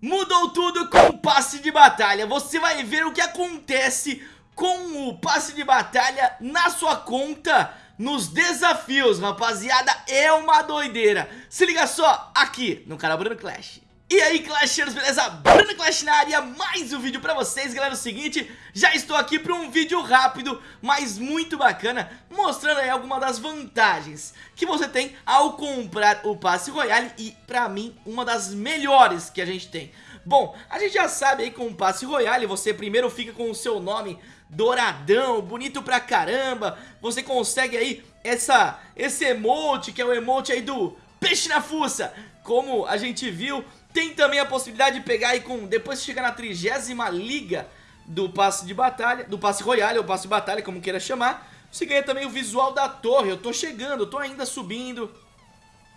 Mudou tudo com o passe de batalha, você vai ver o que acontece com o passe de batalha na sua conta nos desafios, rapaziada, é uma doideira. Se liga só aqui no canal Bruno Clash e aí Clashers, beleza? Bruno Clash na área, mais um vídeo pra vocês, galera, é o seguinte, já estou aqui para um vídeo rápido, mas muito bacana, mostrando aí algumas das vantagens que você tem ao comprar o Passe Royale e, pra mim, uma das melhores que a gente tem. Bom, a gente já sabe aí com o Passe Royale, você primeiro fica com o seu nome douradão, bonito pra caramba, você consegue aí essa, esse emote, que é o emote aí do peixe na fuça, como a gente viu tem também a possibilidade de pegar aí com... Depois que chegar na trigésima liga do passe de batalha, do passe royale ou passe de batalha, como queira chamar, você ganha também o visual da torre. Eu tô chegando, eu tô ainda subindo,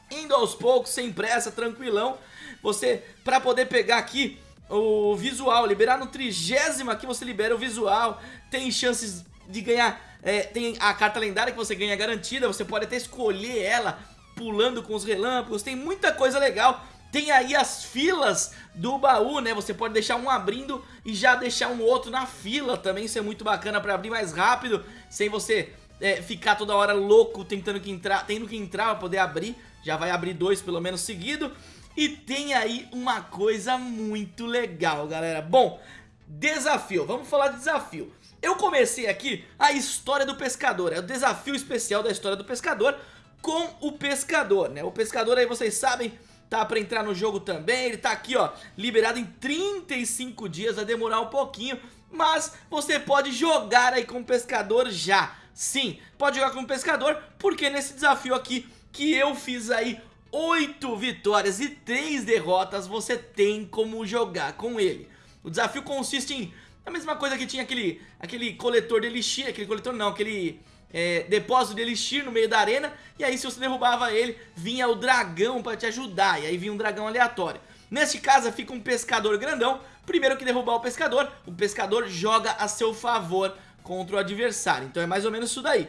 indo aos poucos, sem pressa, tranquilão. Você, pra poder pegar aqui o visual, liberar no trigésimo aqui você libera o visual, tem chances de ganhar, é, tem a carta lendária que você ganha garantida, você pode até escolher ela pulando com os relâmpagos, tem muita coisa legal tem aí as filas do baú, né? Você pode deixar um abrindo e já deixar um outro na fila também. Isso é muito bacana pra abrir mais rápido, sem você é, ficar toda hora louco tentando que entrar, tendo que entrar pra poder abrir. Já vai abrir dois pelo menos seguido. E tem aí uma coisa muito legal, galera. Bom, desafio. Vamos falar de desafio. Eu comecei aqui a história do pescador. É o desafio especial da história do pescador com o pescador, né? O pescador aí, vocês sabem tá pra entrar no jogo também, ele tá aqui ó, liberado em 35 dias, vai demorar um pouquinho, mas você pode jogar aí com pescador já, sim, pode jogar com pescador, porque nesse desafio aqui que eu fiz aí 8 vitórias e 3 derrotas, você tem como jogar com ele. O desafio consiste em a mesma coisa que tinha aquele, aquele coletor de elixir, aquele coletor não, aquele é, depósito de elixir no meio da arena E aí se você derrubava ele, vinha o dragão pra te ajudar E aí vinha um dragão aleatório. Neste caso fica um pescador grandão Primeiro que derrubar o pescador, o pescador joga a seu favor contra o adversário. Então é mais ou menos isso daí.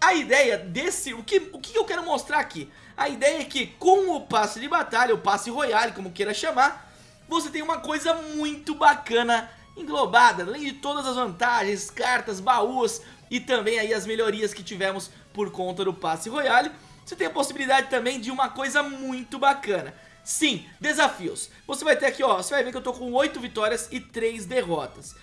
A ideia desse, o que, o que eu quero mostrar aqui? A ideia é que com o passe de batalha, o passe royale, como queira chamar Você tem uma coisa muito bacana englobada Além de todas as vantagens, cartas, baús e também aí as melhorias que tivemos por conta do passe royale, você tem a possibilidade também de uma coisa muito bacana. Sim, desafios. Você vai ter aqui, ó, você vai ver que eu tô com 8 vitórias e 3 derrotas.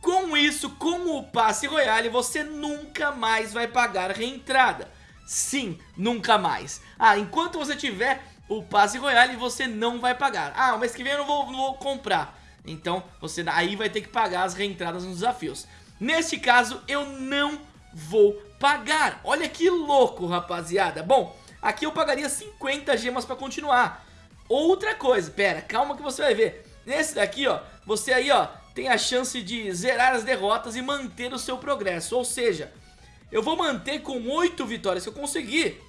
Com isso, com o passe royale, você nunca mais vai pagar reentrada. Sim, nunca mais. Ah, enquanto você tiver o passe royale, você não vai pagar. Ah, o mês que vem eu não vou, não vou comprar. Então, você aí vai ter que pagar as reentradas nos desafios. Neste caso, eu não vou pagar. Olha que louco, rapaziada. Bom, aqui eu pagaria 50 gemas pra continuar. Outra coisa, pera, calma que você vai ver. Nesse daqui, ó, você aí, ó, tem a chance de zerar as derrotas e manter o seu progresso. Ou seja, eu vou manter com 8 vitórias que eu conseguir,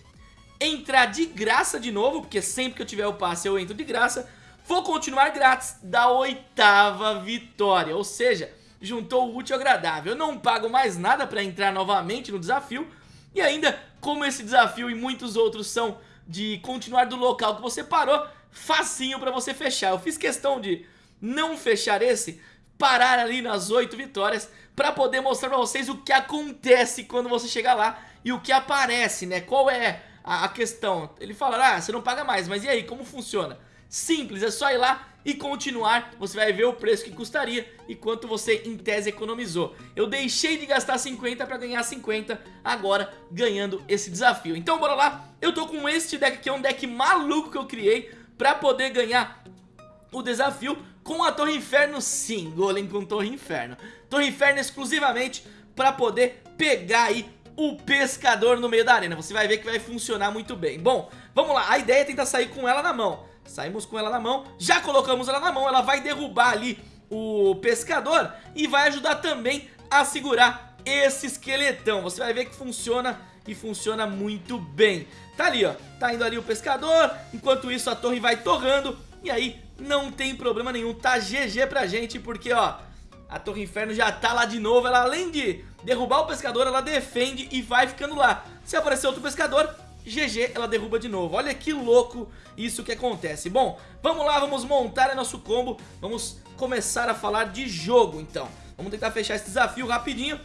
entrar de graça de novo, porque sempre que eu tiver o passe eu entro de graça, vou continuar grátis da oitava vitória. Ou seja, juntou o útil ao agradável. Eu não pago mais nada para entrar novamente no desafio e ainda, como esse desafio e muitos outros são de continuar do local que você parou, facinho para você fechar. Eu fiz questão de não fechar esse, parar ali nas 8 vitórias para poder mostrar para vocês o que acontece quando você chegar lá e o que aparece, né? Qual é a, a questão? Ele fala, ah, você não paga mais, mas e aí, como funciona? Simples, é só ir lá e continuar, você vai ver o preço que custaria e quanto você em tese economizou. Eu deixei de gastar 50 para ganhar 50, agora ganhando esse desafio. Então bora lá, eu tô com este deck que é um deck maluco que eu criei para poder ganhar o desafio com a Torre Inferno sim, Golem com Torre Inferno. Torre Inferno exclusivamente para poder pegar aí o pescador no meio da arena. Você vai ver que vai funcionar muito bem. Bom, vamos lá, a ideia é tentar sair com ela na mão. Saímos com ela na mão, já colocamos ela na mão, ela vai derrubar ali o pescador e vai ajudar também a segurar esse esqueletão. Você vai ver que funciona e funciona muito bem. Tá ali, ó, tá indo ali o pescador, enquanto isso a torre vai torrando e aí não tem problema nenhum, tá GG pra gente porque, ó, a Torre Inferno já tá lá de novo, ela além de derrubar o pescador, ela defende e vai ficando lá. Se aparecer outro pescador, GG, ela derruba de novo. Olha que louco isso que acontece. Bom, vamos lá, vamos montar nosso combo. Vamos começar a falar de jogo, então. Vamos tentar fechar esse desafio rapidinho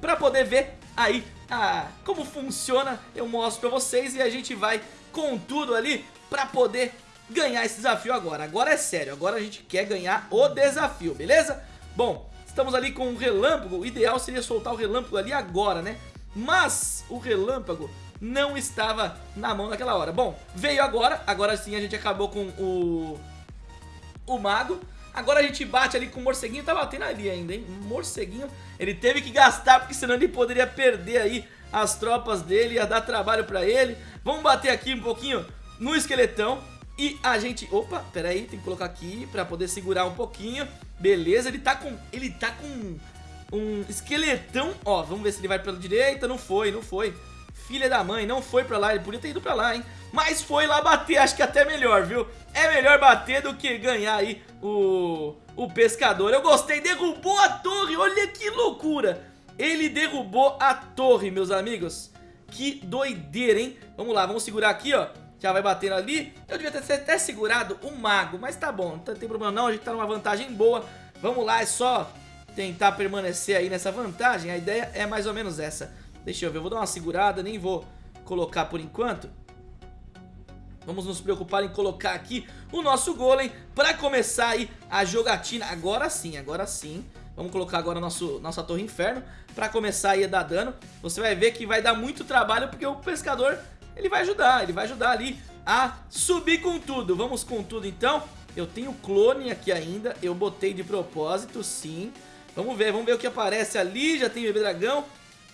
pra poder ver aí ah, como funciona. Eu mostro pra vocês e a gente vai com tudo ali pra poder ganhar esse desafio agora. Agora é sério, agora a gente quer ganhar o desafio, beleza? Bom, estamos ali com o relâmpago. O ideal seria soltar o relâmpago ali agora, né? Mas o relâmpago não estava na mão naquela hora. Bom, veio agora, agora sim a gente acabou com o, o mago. Agora a gente bate ali com o morceguinho, tá batendo ali ainda, hein? Morceguinho, ele teve que gastar porque senão ele poderia perder aí as tropas dele, ia dar trabalho pra ele. Vamos bater aqui um pouquinho no esqueletão e a gente... Opa, pera aí, tem que colocar aqui pra poder segurar um pouquinho. Beleza, ele tá com... Ele tá com um esqueletão. Ó, vamos ver se ele vai pela direita. Não foi, não foi. Filha da mãe, não foi pra lá. Ele podia ter ido pra lá, hein? Mas foi lá bater, acho que até melhor, viu? É melhor bater do que ganhar aí o, o pescador. Eu gostei, derrubou a torre, olha que loucura. Ele derrubou a torre, meus amigos. Que doideira, hein? Vamos lá, vamos segurar aqui, ó. Já vai batendo ali. Eu devia ter até segurado o mago, mas tá bom, não tem problema não. A gente tá numa vantagem boa. Vamos lá, é só tentar permanecer aí nessa vantagem. A ideia é mais ou menos essa. Deixa eu ver, eu vou dar uma segurada, nem vou colocar por enquanto. Vamos nos preocupar em colocar aqui o nosso golem para começar aí a jogatina. Agora sim, agora sim. Vamos colocar agora nosso, nossa torre inferno para começar aí a dar dano. Você vai ver que vai dar muito trabalho porque o pescador, ele vai ajudar, ele vai ajudar ali a subir com tudo. Vamos com tudo então. Eu tenho clone aqui ainda, eu botei de propósito, sim. Vamos ver, vamos ver o que aparece ali. Já tem bebê dragão.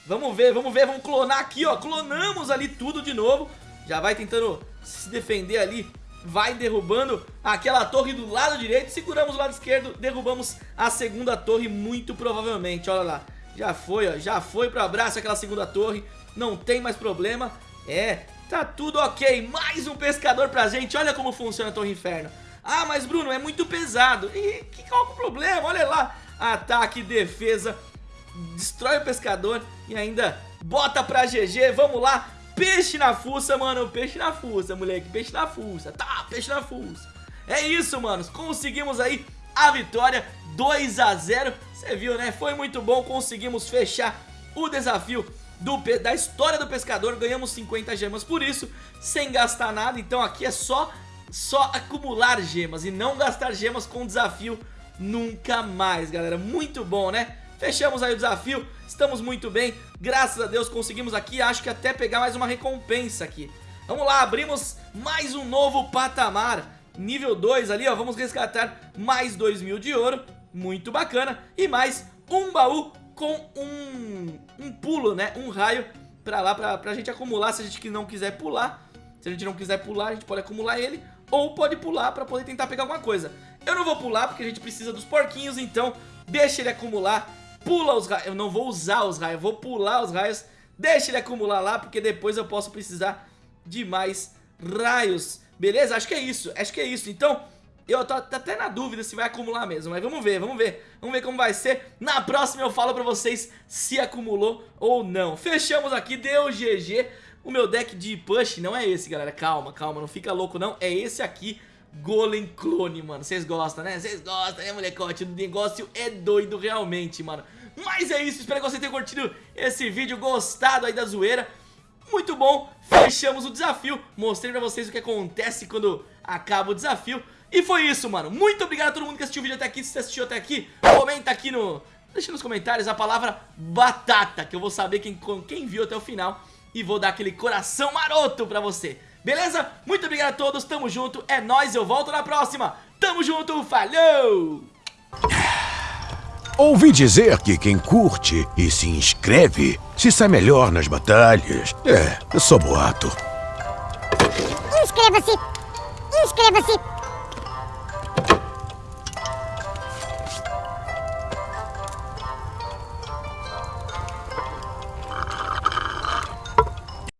Vamos ver, vamos ver, vamos clonar aqui, ó. Clonamos ali tudo de novo. Já vai tentando se defender ali. Vai derrubando aquela torre do lado direito. Seguramos o lado esquerdo, derrubamos a segunda torre muito provavelmente. Olha lá, já foi, ó. Já foi pro abraço aquela segunda torre. Não tem mais problema. É, tá tudo ok. Mais um pescador pra gente. Olha como funciona a Torre Inferno. Ah, mas Bruno, é muito pesado. E que, qual é o problema? Olha lá ataque, defesa, destrói o pescador e ainda bota pra GG, vamos lá, peixe na fuça, mano, peixe na fuça, moleque, peixe na fuça, tá, peixe na fuça. É isso, manos, conseguimos aí a vitória, 2 a 0 você viu, né, foi muito bom, conseguimos fechar o desafio do, da história do pescador, ganhamos 50 gemas por isso, sem gastar nada, então aqui é só, só acumular gemas e não gastar gemas com desafio nunca mais, galera. Muito bom, né? Fechamos aí o desafio, estamos muito bem, graças a Deus conseguimos aqui, acho que até pegar mais uma recompensa aqui. Vamos lá, abrimos mais um novo patamar, nível 2 ali, ó, vamos resgatar mais 2 mil de ouro, muito bacana, e mais um baú com um, um pulo, né, um raio pra lá, pra, pra gente acumular, se a gente não quiser pular, se a gente não quiser pular, a gente pode acumular ele, ou pode pular pra poder tentar pegar alguma coisa. Eu não vou pular porque a gente precisa dos porquinhos, então deixa ele acumular, pula os raios, eu não vou usar os raios, vou pular os raios, deixa ele acumular lá porque depois eu posso precisar de mais raios, beleza? Acho que é isso, acho que é isso, então... Eu tô até na dúvida se vai acumular mesmo, mas vamos ver, vamos ver. Vamos ver como vai ser. Na próxima eu falo pra vocês se acumulou ou não. Fechamos aqui, deu GG. O meu deck de push não é esse, galera. Calma, calma, não fica louco não. É esse aqui, Golem Clone, mano. Vocês gostam, né? Vocês gostam, né, molecote? O negócio é doido realmente, mano. Mas é isso, espero que você tenha curtido esse vídeo, gostado aí da zoeira. Muito bom, fechamos o desafio. Mostrei pra vocês o que acontece quando acaba o desafio. E foi isso, mano. Muito obrigado a todo mundo que assistiu o vídeo até aqui. Se você assistiu até aqui, comenta aqui no... Deixa nos comentários a palavra batata, que eu vou saber quem, quem viu até o final e vou dar aquele coração maroto pra você. Beleza? Muito obrigado a todos, tamo junto, é nóis, eu volto na próxima. Tamo junto, falou! Ouvi dizer que quem curte e se inscreve se sai melhor nas batalhas. É, eu sou boato. Inscreva-se! Inscreva-se!